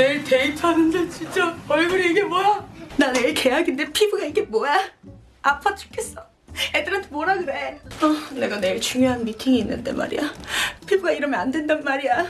내일 데이트하는데 진짜 얼굴이 이게 뭐야? 나 내일 계약인데 피부가 이게 뭐야? 아파 죽겠어. 애들한테 뭐라 그래? 어, 내가 내일 중요한 미팅이 있는데 말이야. 피부가 이러면 안 된단 말이야.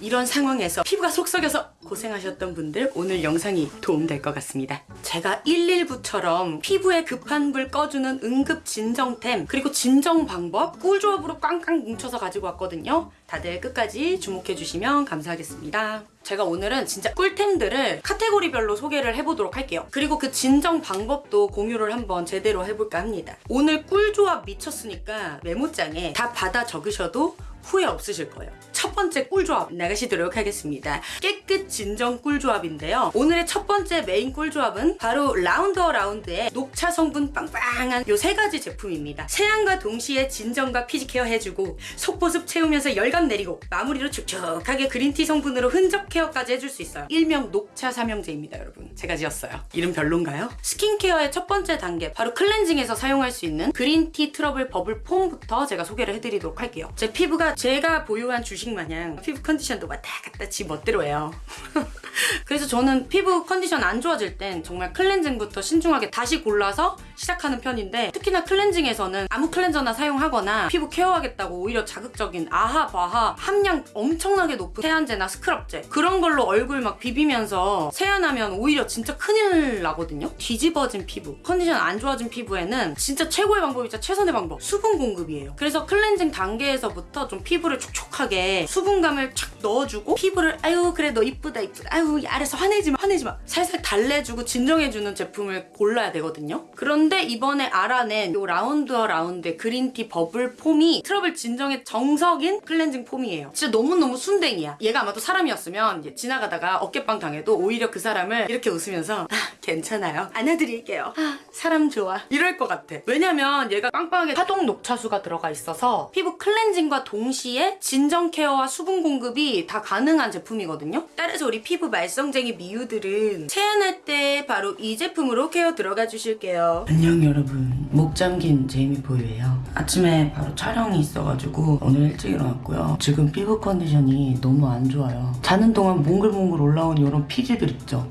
이런 상황에서 피부가 속 썩여서 고생하셨던 분들 오늘 영상이 도움될 것 같습니다. 제가 119처럼 피부에 급한 불 꺼주는 응급 진정템 그리고 진정 방법 꿀조합으로 꽝꽝 뭉쳐서 가지고 왔거든요. 다들 끝까지 주목해 주시면 감사하겠습니다. 제가 오늘은 진짜 꿀템들을 카테고리별로 소개를 해보도록 할게요. 그리고 그 진정 방법도 공유를 한번 제대로 해볼까 합니다. 오늘 꿀조합 미쳤으니까 메모장에 다 받아 적으셔도 후회 없으실 거예요. 첫 번째 꿀조합 나가시도록 하겠습니다. 깨끗 진정 꿀조합인데요. 오늘의 첫 번째 메인 꿀조합은 바로 라운드어라운드의 녹차 성분 빵빵한 요 세 가지 제품입니다. 세안과 동시에 진정과 피지케어 해주고 속보습 채우면서 열감 내리고 마무리로 촉촉하게 green tea 성분으로 흔적 케어까지 해줄 수 있어요. 일명 녹차 삼형제입니다, 여러분. 제가 지었어요. 이름 별론가요? 스킨케어의 첫 번째 단계 바로 클렌징에서 사용할 수 있는 green tea trouble bubble foam부터 제가 소개를 해드리도록 할게요. 제 피부가 제가 보유한 주식 마냥 피부 컨디션도 왔다 갔다 지 멋대로 해요. 그래서 저는 피부 컨디션 안 좋아질 땐 정말 클렌징부터 신중하게 다시 골라서 시작하는 편인데 특히나 클렌징에서는 아무 클렌저나 사용하거나 피부 케어하겠다고 오히려 자극적인 AHA BHA 함량 엄청나게 높은 세안제나 스크럽제 그런 걸로 얼굴 막 비비면서 세안하면 오히려 진짜 큰일 나거든요. 뒤집어진 피부. 컨디션 안 좋아진 피부에는 진짜 최고의 방법이자 최선의 방법. 수분 공급이에요. 그래서 클렌징 단계에서부터 좀 피부를 촉촉하게 수분감을 착 넣어주고 피부를 아유 그래 너 이쁘다 이쁘다 아유 알아서 화내지마 화내지마. 살살 달래주고 진정해주는 제품을 골라야 되거든요. 그런데 이번에 알아낸 요 라운드어라운드의 그린티 버블 폼이 트러블 진정의 정석인 클렌징 폼이에요. 진짜 너무너무 순댕이야. 얘가 아마도 사람이었으면 지나가다가 어깨빵 당해도 오히려 그 사람을 이렇게 웃으면서 아 괜찮아요. 안아드릴게요. 아 사람 좋아. 이럴 것 같아. 왜냐면 얘가 빵빵하게 하동 녹차수가 들어가 있어서 피부 클렌징과 동시에 진정 케어와 수분 공급이 다 가능한 제품이거든요. 따라서 우리 피부 말썽쟁이 미우들은 세안할 때 바로 이 제품으로 케어 들어가 주실게요. 안녕 여러분. 목 잠긴 제이미보이예요. 아침에 바로 촬영이 있어가지고 오늘 일찍 일어났고요. 지금 피부 컨디션이 너무 안 좋아요. 자는 동안 몽글몽글 올라온 이런 피지들 있죠?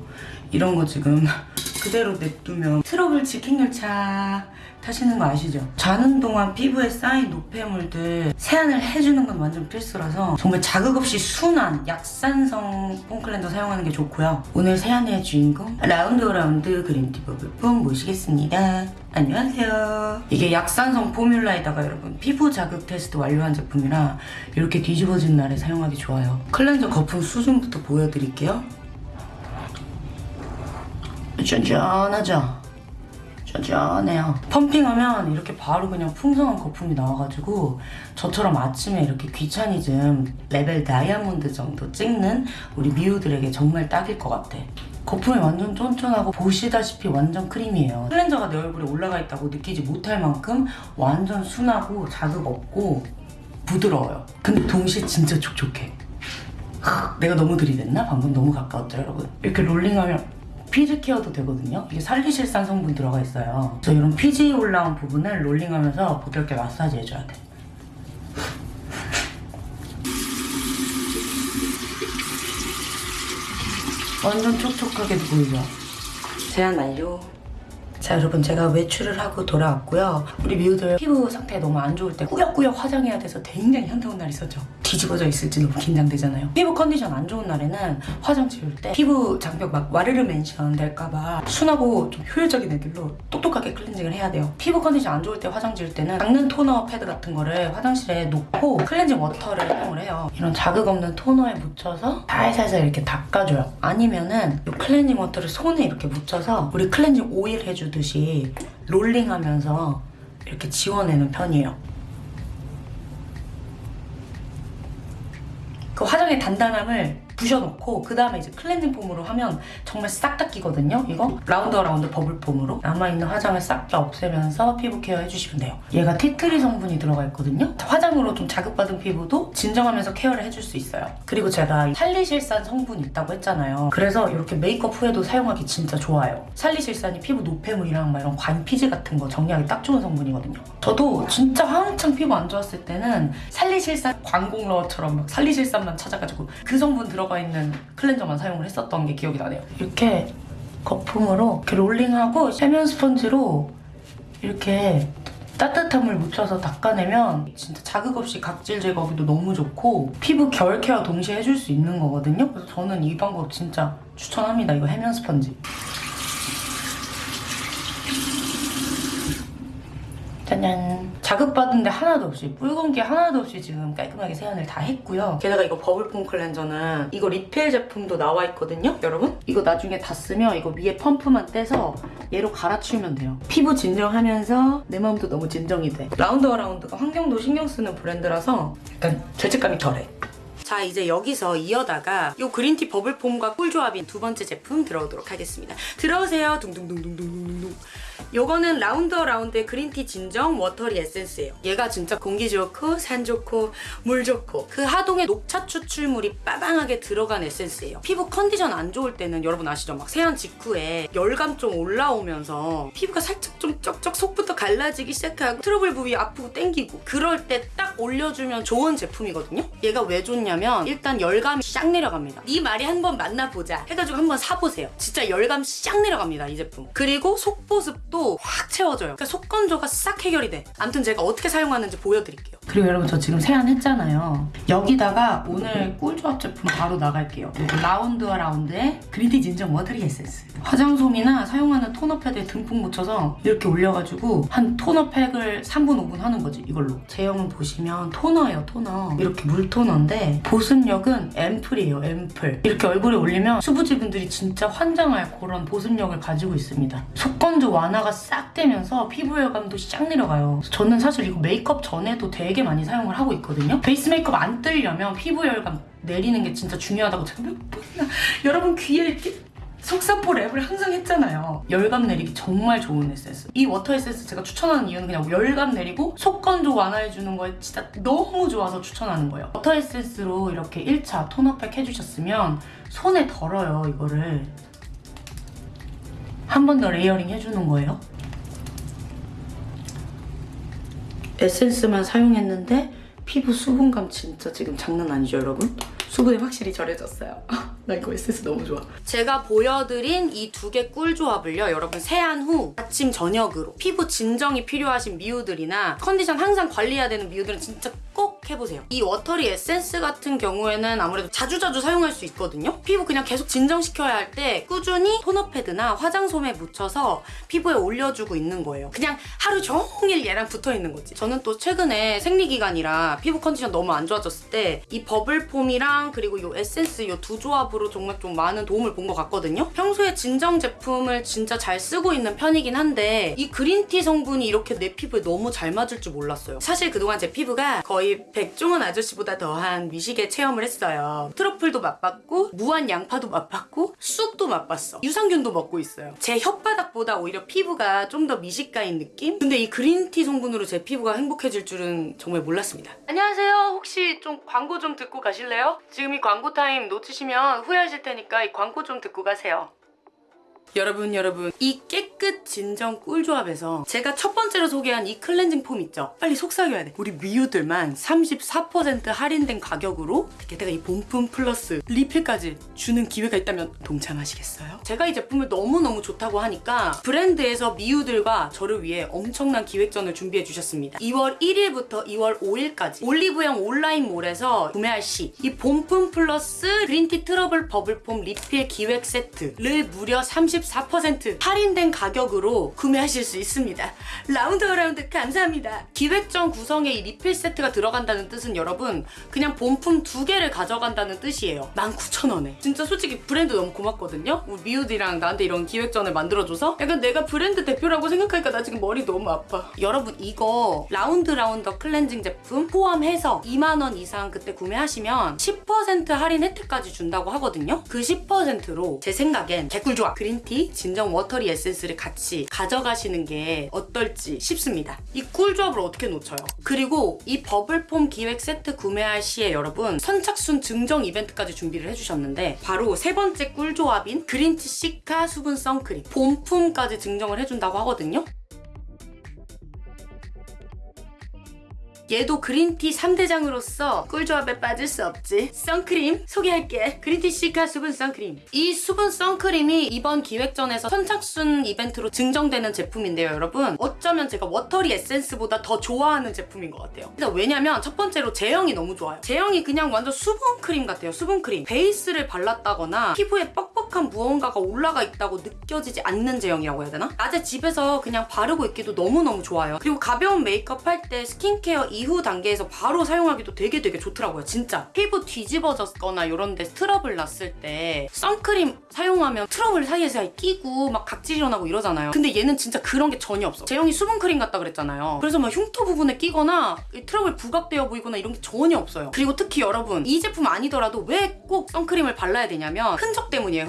이런 거 지금 그대로 냅두면 트러블 직행 열차 타시는 거 아시죠? 자는 동안 피부에 쌓인 노폐물들 세안을 해주는 건 완전 필수라서 정말 자극 없이 순한 약산성 폼클렌저 사용하는 게 좋고요. 오늘 세안의 주인공 라운드어라운드 그린티 버블폼 모시겠습니다. 안녕하세요. 이게 약산성 포뮬라에다가 여러분 피부 자극 테스트 완료한 제품이라 이렇게 뒤집어진 날에 사용하기 좋아요. 클렌저 거품 수준부터 보여드릴게요. 쫀쫀하죠? 쫀쫀해요. 펌핑하면 이렇게 바로 그냥 풍성한 거품이 나와가지고 저처럼 아침에 이렇게 귀차니즘 레벨 다이아몬드 정도 찍는 우리 미우들에게 정말 딱일 것 같아. 거품이 완전 쫀쫀하고 보시다시피 완전 크림이에요. 클렌저가 내 얼굴에 올라가 있다고 느끼지 못할 만큼 완전 순하고 자극 없고 부드러워요. 근데 동시에 진짜 촉촉해. 내가 너무 들이댔나? 방금 너무 가까웠죠 여러분? 이렇게 롤링하면 피지 케어도 되거든요. 이게 살리실산 성분 들어가 있어요. 그래서 이런 피지 올라온 부분을 롤링하면서 부드럽게 마사지 해줘야 돼. 완전 촉촉하게 보이죠? 세안 완료. 자 여러분 제가 외출을 하고 돌아왔고요. 우리 미우들 피부 상태 너무 안 좋을 때 꾸역꾸역 화장해야 돼서 굉장히 현타온 날 있었죠. 뒤집어져 있을지 너무 긴장되잖아요. 피부 컨디션 안 좋은 날에는 화장 지울 때 피부 장벽 막 와르르 맨션 될까봐 순하고 좀 효율적인 애들로 똑똑하게 클렌징을 해야 돼요. 피부 컨디션 안 좋을 때 화장 지울 때는 닦는 토너 패드 같은 거를 화장실에 놓고 클렌징 워터를 사용을 해요. 이런 자극 없는 토너에 묻혀서 살살살 이렇게 닦아줘요. 아니면은 이 클렌징 워터를 손에 이렇게 묻혀서 우리 클렌징 오일 해주듯 이 롤링하면서 이렇게 지워내는 편이에요. 그 화장의 단단함을 부셔놓고 그 다음에 이제 클렌징 폼으로 하면 정말 싹 닦이거든요 이거? 라운드어라운드 버블 폼으로. 남아있는 화장을 싹 다 없애면서 피부 케어 해주시면 돼요. 얘가 티트리 성분이 들어가 있거든요? 화장으로 좀 자극받은 피부도 진정하면서 케어를 해줄 수 있어요. 그리고 제가 살리실산 성분이 있다고 했잖아요. 그래서 이렇게 메이크업 후에도 사용하기 진짜 좋아요. 살리실산이 피부 노폐물이랑 막 이런 과피지 같은 거 정리하기 딱 좋은 성분이거든요. 저도 진짜 한창 피부 안 좋았을 때는 살리실산 광공러처럼 막 살리실산만 찾아가지고 그 성분 들어가 들어가 있는 클렌저만 사용을 했었던 게 기억이 나네요. 이렇게 거품으로 이렇게 롤링하고 해면 스펀지로 이렇게 따뜻한 물 묻혀서 닦아내면 진짜 자극 없이 각질 제거하기도 너무 좋고 피부 결 케어 동시에 해줄 수 있는 거거든요. 그래서 저는 이 방법 진짜 추천합니다. 이거 해면 스펀지. 짜잔. 자극받은 데 하나도 없이 붉은기 하나도 없이 지금 깔끔하게 세안을 다 했고요. 게다가 이거 버블폼 클렌저는 이거 리필 제품도 나와 있거든요. 여러분 이거 나중에 다 쓰면 이거 위에 펌프만 떼서 얘로 갈아치우면 돼요. 피부 진정하면서 내 마음도 너무 진정이 돼. 라운드어라운드가 환경도 신경 쓰는 브랜드라서 약간 죄책감이 덜해. 자 이제 여기서 이어다가 이 그린티 버블폼과 꿀조합인 두 번째 제품 들어오도록 하겠습니다. 들어오세요. 둥둥둥둥둥둥둥. 요거는 라운드어라운드의 그린티 진정 워터리 에센스예요. 얘가 진짜 공기 좋고 산 좋고 물 좋고 그 하동의 녹차 추출물이 빠방하게 들어간 에센스예요. 피부 컨디션 안 좋을 때는 여러분 아시죠? 막 세안 직후에 열감 좀 올라오면서 피부가 살짝 좀 쩍쩍 속부터 갈라지기 시작하고 트러블 부위 아프고 땡기고 그럴 때 딱 올려주면 좋은 제품이거든요. 얘가 왜 좋냐면 일단 열감이 싹 내려갑니다. 네 말이 한번 맞나 보자 해가지고 한번 사보세요. 진짜 열감 싹 내려갑니다 이 제품. 그리고 속보습 또 확 채워져요. 그러니까 속건조가 싹 해결이 돼. 아무튼 제가 어떻게 사용하는지 보여드릴게요. 그리고 여러분 저 지금 세안했잖아요. 여기다가 오늘 꿀조합 제품 바로 나갈게요. 라운드어라운드의 green tea 진정 watery 에센스. 화장솜이나 사용하는 토너 패드에 듬뿍 묻혀서 이렇게 올려가지고 한 토너 팩을 3분 5분 하는 거지 이걸로. 제형은 보시면 토너예요 토너. 이렇게 물 토너인데 보습력은 앰플이에요 앰플. 이렇게 얼굴에 올리면 수부지분들이 진짜 환장할 그런 보습력을 가지고 있습니다. 속건조 완화가 싹 되면서 피부 열감도 싹 내려가요. 저는 사실 이거 메이크업 전에도 되게 많이 사용을 하고 있거든요. 베이스 메이크업 안 뜨려면 피부 열감 내리는 게 진짜 중요하다고 제가 몇 번이나 여러분 귀에 이렇게 속사포 랩을 항상 했잖아요. 열감 내리기 정말 좋은 에센스. 이 워터 에센스 제가 추천하는 이유는 그냥 열감 내리고 속건조 완화해주는 거에 진짜 너무 좋아서 추천하는 거예요. 워터 에센스로 이렇게 1차 토너팩 해주셨으면 손에 덜어요, 이거를. 한 번 더 layering 해주는 거예요. 에센스만 사용했는데 피부 수분감 진짜 지금 장난 아니죠 여러분? 수분이 확실히 절해졌어요. 나 이거 에센스 너무 좋아. 제가 보여드린 이 두 개 꿀조합을요 여러분 세안 후 아침 저녁으로 피부 진정이 필요하신 미우들이나 컨디션 항상 관리해야 되는 미우들은 진짜 꼭 해보세요. 이 watery 에센스 같은 경우에는 아무래도 자주자주 사용할 수 있거든요. 피부 그냥 계속 진정시켜야 할 때 꾸준히 토너 패드나 화장솜에 묻혀서 피부에 올려주고 있는 거예요. 그냥 하루 종일 얘랑 붙어 있는 거지. 저는 또 최근에 생리기간이라 피부 컨디션 너무 안 좋아졌을 때 이 bubble foam이랑 그리고 이 에센스 이 두 조합으로 정말 좀 많은 도움을 본 것 같거든요. 평소에 진정 제품을 진짜 잘 쓰고 있는 편이긴 한데 이 green tea 성분이 이렇게 내 피부에 너무 잘 맞을 줄 몰랐어요. 사실 그동안 제 피부가 백종원 아저씨보다 더한 미식의 체험을 했어요. 트러플도 맛봤고 무한 양파도 맛봤고 쑥도 맛봤어. 유산균도 먹고 있어요. 제 혓바닥보다 오히려 피부가 좀 더 미식가인 느낌? 근데 이 green tea 성분으로 제 피부가 행복해질 줄은 정말 몰랐습니다. 안녕하세요. 혹시 좀 광고 좀 듣고 가실래요? 지금 이 광고 타임 놓치시면 후회하실 테니까 이 광고 좀 듣고 가세요. 여러분 여러분 이 깨끗 진정 꿀조합에서 제가 첫 번째로 소개한 이 클렌징 폼 있죠? 빨리 속삭여야 돼 우리 미우들만 34% 할인된 가격으로 게다가 이 본품 플러스 리필까지 주는 기회가 있다면 동참하시겠어요? 제가 이 제품을 너무너무 좋다고 하니까 브랜드에서 미우들과 저를 위해 엄청난 기획전을 준비해 주셨습니다 2월 1일부터 2월 5일까지 올리브영 온라인몰에서 구매할 시 이 본품 플러스 green tea 트러블 bubble foam 리필 기획 세트를 무려 34% 할인된 가격으로 구매하실 수 있습니다. 라운드 어라운드 감사합니다. 기획전 구성에 이 리필 세트가 들어간다는 뜻은 여러분 그냥 본품 두 개를 가져간다는 뜻이에요. 19,000원에. 진짜 솔직히 브랜드 너무 고맙거든요. 우리 미우들이랑 나한테 이런 기획전을 만들어줘서 약간 내가 브랜드 대표라고 생각하니까 나 지금 머리 너무 아파. 여러분 이거 라운드 어라운드 클렌징 제품 포함해서 2만원 이상 그때 구매하시면 10% 할인 혜택까지 준다고 하거든요. 그 10%로 제 생각엔 개꿀조합 그린티 진정 워터리 에센스를 같이 가져가시는 게 어떨지 싶습니다. 이 꿀조합을 어떻게 놓쳐요? 그리고 이 버블폼 기획 세트 구매할 시에 여러분 선착순 증정 이벤트까지 준비를 해주셨는데 바로 세 번째 꿀조합인 그린티 시카 수분 선크림 본품까지 증정을 해준다고 하거든요. 얘도 green tea 3대장으로서 꿀조합에 빠질 수 없지. 선크림 소개할게. green tea cica 수분 선크림. 이 수분 선크림이 이번 기획전에서 선착순 이벤트로 증정되는 제품인데요, 여러분. 어쩌면 제가 watery 에센스보다 더 좋아하는 제품인 것 같아요. 일단 왜냐면 첫 번째로 제형이 너무 좋아요. 제형이 그냥 완전 수분크림 같아요, 수분크림. 베이스를 발랐다거나 피부에 뻑뻑 한 무언가가 올라가 있다고 느껴지지 않는 제형이라고 해야 되나? 낮에 집에서 그냥 바르고 있기도 너무너무 좋아요. 그리고 가벼운 메이크업 할 때 스킨케어 이후 단계에서 바로 사용하기도 되게 되게 좋더라고요, 진짜. 피부 뒤집어졌거나 이런 데 트러블 났을 때 선크림 사용하면 트러블 사이에서 끼고 막 각질 일어나고 이러잖아요. 근데 얘는 진짜 그런 게 전혀 없어. 제형이 수분크림 같다 그랬잖아요. 그래서 막 흉터 부분에 끼거나 이 트러블 부각되어 보이거나 이런 게 전혀 없어요. 그리고 특히 여러분 이 제품 아니더라도 왜 꼭 선크림을 발라야 되냐면 흔적 때문이에요.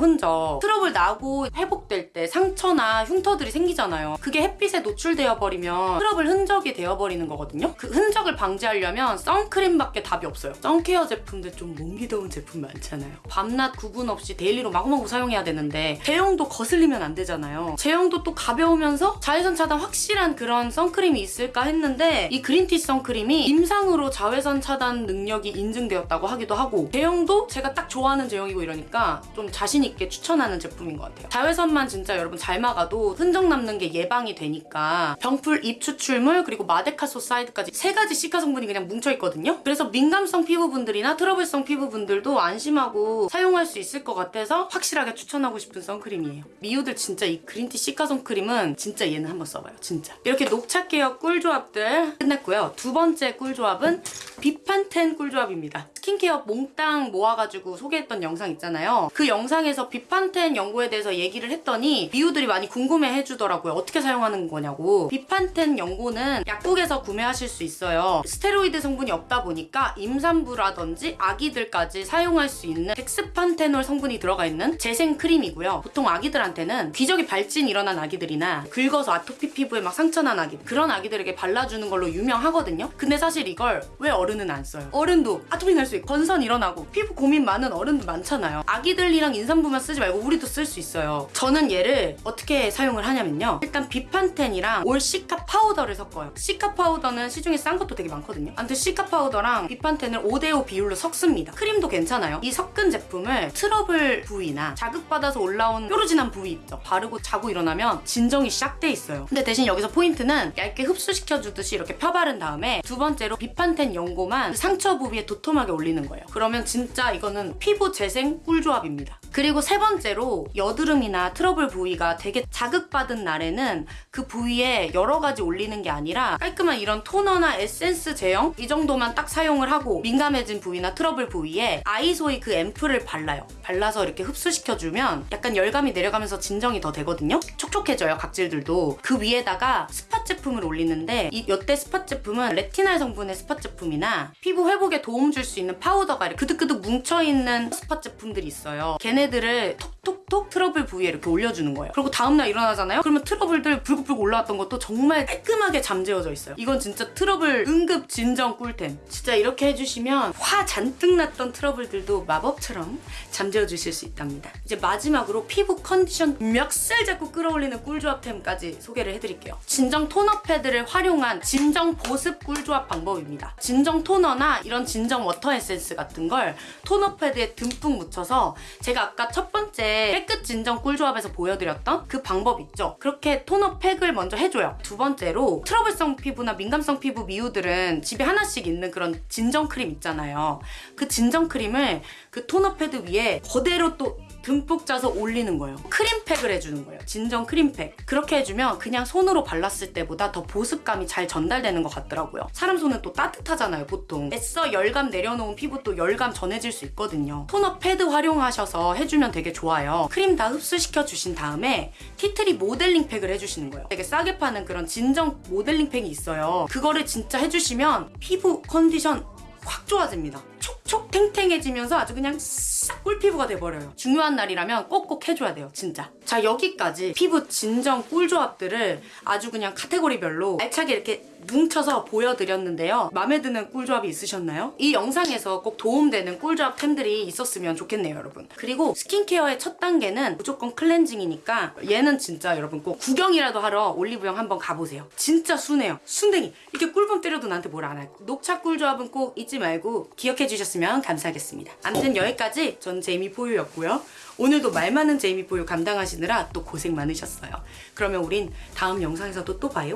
트러블 나고 회복될 때 상처나 흉터들이 생기잖아요. 그게 햇빛에 노출되어 버리면 트러블 흔적이 되어 버리는 거거든요. 그 흔적을 방지하려면 선크림밖에 답이 없어요. 선케어 제품들 좀 무거운 제품 많잖아요. 밤낮 구분 없이 daily로 마구마구 사용해야 되는데 제형도 거슬리면 안 되잖아요. 제형도 또 가벼우면서 자외선 차단 확실한 그런 선크림이 있을까 했는데 이 green tea 선크림이 임상으로 자외선 차단 능력이 인증되었다고 하기도 하고 제형도 제가 딱 좋아하는 제형이고 이러니까 좀 자신 있게 추천하는 제품인 것 같아요. 자외선만 진짜 여러분 잘 막아도 흔적 남는 게 예방이 되니까 병풀 입 추출물 그리고 마데카소사이드까지 세 가지 cica 성분이 그냥 뭉쳐 있거든요. 그래서 민감성 피부분들이나 트러블성 피부분들도 안심하고 사용할 수 있을 것 같아서 확실하게 추천하고 싶은 선크림이에요. 미우들 진짜 이 green tea cica 선크림은 진짜 얘는 한번 써봐요. 진짜. 이렇게 녹차 케어 꿀조합들 끝났고요. 두 번째 꿀조합은 비판텐 꿀조합입니다. 스킨케어 몽땅 모아가지고 소개했던 영상 있잖아요. 그 영상에서 비판텐 연고에 대해서 얘기를 했더니 미우들이 많이 궁금해 해 주더라고요. 어떻게 사용하는 거냐고. 비판텐 연고는 약국에서 구매하실 수 있어요. 스테로이드 성분이 없다 보니까 임산부라든지 아기들까지 사용할 수 있는 덱스판테놀 성분이 들어가 있는 재생 크림이고요. 보통 아기들한테는 기저귀 발진 일어난 아기들이나 긁어서 아토피 피부에 막 상처난 아기 그런 아기들에게 발라주는 걸로 유명하거든요. 근데 사실 이걸 왜 어른은 안 써요? 어른도 아토피 날수 있고 건선 일어나고 피부 고민 많은 어른들 많잖아요. 아기들이랑 임산부만 쓰지 말고 우리도 쓸 수 있어요. 저는 얘를 어떻게 사용을 하냐면요. 일단 비판텐이랑 올 cica 파우더를 섞어요. cica 파우더는 시중에 싼 것도 되게 많거든요. 아무튼 cica 파우더랑 비판텐을 5대5 비율로 섞습니다. 크림도 괜찮아요. 이 섞은 제품을 트러블 부위나 자극받아서 올라온 뾰루지난 부위 있죠. 바르고 자고 일어나면 진정이 시작돼 있어요. 근데 대신 여기서 포인트는 얇게 흡수시켜주듯이 이렇게 펴바른 다음에 두 번째로 비판텐 연고만 상처 부위에 도톰하게 올 리는 거예요. 그러면 진짜 이거는 피부 재생 꿀조합입니다. 그리고 세 번째로 여드름이나 트러블 부위가 되게 자극받은 날에는 그 부위에 여러 가지 올리는 게 아니라 깔끔한 이런 토너나 에센스 제형 이 정도만 딱 사용을 하고 민감해진 부위나 트러블 부위에 아이소이 그 앰플을 발라요. 발라서 이렇게 흡수시켜주면 약간 열감이 내려가면서 진정이 더 되거든요. 촉촉해져요 각질들도. 그 위에다가 spot 제품을 올리는데 이 여태 spot 제품은 retinal 성분의 spot 제품이나 피부 회복에 도움 줄 수 있는 파우더가 그득그득 뭉쳐있는 spot 제품들이 있어요. 걔네 들을 톡톡 톡 트러블 부위에 이렇게 올려주는 거예요. 그리고 다음날 일어나잖아요? 그러면 트러블들 불긋불긋 올라왔던 것도 정말 깔끔하게 잠재워져 있어요. 이건 진짜 트러블 응급 진정 꿀템. 진짜 이렇게 해주시면 화 잔뜩 났던 트러블들도 마법처럼 잠재워 주실 수 있답니다. 이제 마지막으로 피부 컨디션 멱살 잡고 끌어올리는 꿀조합템까지 소개를 해드릴게요. 진정 토너 패드를 활용한 진정 보습 꿀조합 방법입니다. 진정 토너나 이런 진정 water 에센스 같은 걸 토너 패드에 듬뿍 묻혀서 제가 아까 첫 번째 깨끗 진정 꿀조합에서 보여드렸던 그 방법 있죠? 그렇게 토너 팩을 먼저 해줘요. 두 번째로 트러블성 피부나 민감성 피부 미우들은 집에 하나씩 있는 그런 진정 크림 있잖아요. 그 진정 크림을 그 토너 패드 위에 그대로 또 듬뿍 짜서 올리는 거예요. 크림팩을 해주는 거예요. 진정 크림팩. 그렇게 해주면 그냥 손으로 발랐을 때보다 더 보습감이 잘 전달되는 것 같더라고요. 사람 손은 또 따뜻하잖아요, 보통. 애써 열감 내려놓은 피부 또 열감 전해질 수 있거든요. 토너 패드 활용하셔서 해주면 되게 좋아요. 크림 다 흡수시켜 주신 다음에 tea tree 모델링 팩을 해주시는 거예요. 되게 싸게 파는 그런 진정 모델링 팩이 있어요. 그거를 진짜 해주시면 피부 컨디션 확 좋아집니다. 촉촉 탱탱해지면서 아주 그냥 싹 꿀피부가 돼버려요. 중요한 날이라면 꼭꼭 해줘야 돼요, 진짜. 자, 여기까지 피부 진정 꿀조합들을 아주 그냥 카테고리별로 알차게 이렇게 뭉쳐서 보여드렸는데요. 마음에 드는 꿀조합이 있으셨나요? 이 영상에서 꼭 도움되는 꿀조합템들이 있었으면 좋겠네요, 여러분. 그리고 스킨케어의 첫 단계는 무조건 클렌징이니까 얘는 진짜 여러분 꼭 구경이라도 하러 올리브영 한번 가보세요. 진짜 순해요. 순댕이. 이렇게 꿀밤 때려도 나한테 뭘 안 할. 녹차 꿀조합은 꼭 잊지 말고 기억해 주셨으면 감사하겠습니다. 아무튼 여기까지 전 제이미포유였고요. 오늘도 말 많은 제이미포유 감당하시느라 또 고생 많으셨어요. 그러면 우린 다음 영상에서도 또 봐요.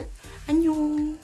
안녕.